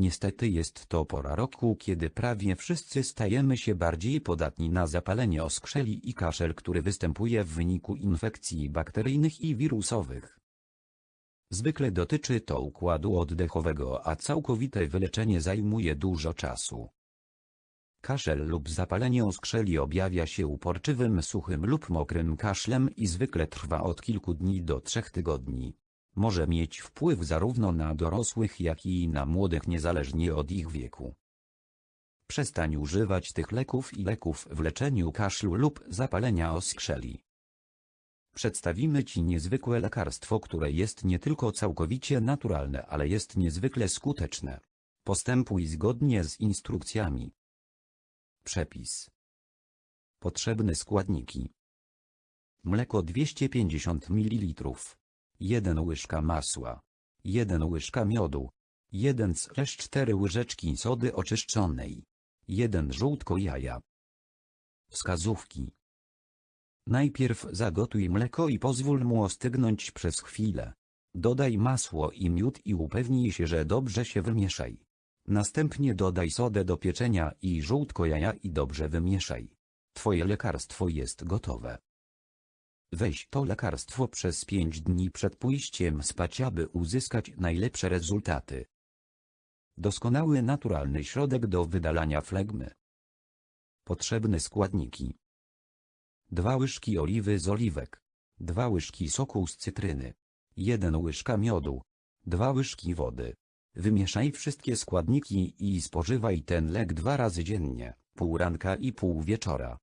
Niestety jest to pora roku, kiedy prawie wszyscy stajemy się bardziej podatni na zapalenie oskrzeli i kaszel, który występuje w wyniku infekcji bakteryjnych i wirusowych. Zwykle dotyczy to układu oddechowego, a całkowite wyleczenie zajmuje dużo czasu. Kaszel lub zapalenie oskrzeli objawia się uporczywym suchym lub mokrym kaszlem i zwykle trwa od kilku dni do trzech tygodni. Może mieć wpływ zarówno na dorosłych jak i na młodych niezależnie od ich wieku. Przestań używać tych leków i leków w leczeniu kaszlu lub zapalenia oskrzeli. Przedstawimy Ci niezwykłe lekarstwo, które jest nie tylko całkowicie naturalne, ale jest niezwykle skuteczne. Postępuj zgodnie z instrukcjami. Przepis. Potrzebne składniki. Mleko 250 ml. 1 łyżka masła. 1 łyżka miodu. 1-4 łyżeczki sody oczyszczonej. 1 żółtko jaja. Wskazówki. Najpierw zagotuj mleko i pozwól mu ostygnąć przez chwilę. Dodaj masło i miód i upewnij się, że dobrze się wymieszaj. Następnie dodaj sodę do pieczenia i żółtko jaja i dobrze wymieszaj. Twoje lekarstwo jest gotowe. Weź to lekarstwo przez 5 dni przed pójściem spać, aby uzyskać najlepsze rezultaty. Doskonały naturalny środek do wydalania flegmy. Potrzebne składniki. 2 łyżki oliwy z oliwek. 2 łyżki soku z cytryny. 1 łyżka miodu. 2 łyżki wody. Wymieszaj wszystkie składniki i spożywaj ten lek dwa razy dziennie, pół ranka i pół wieczora.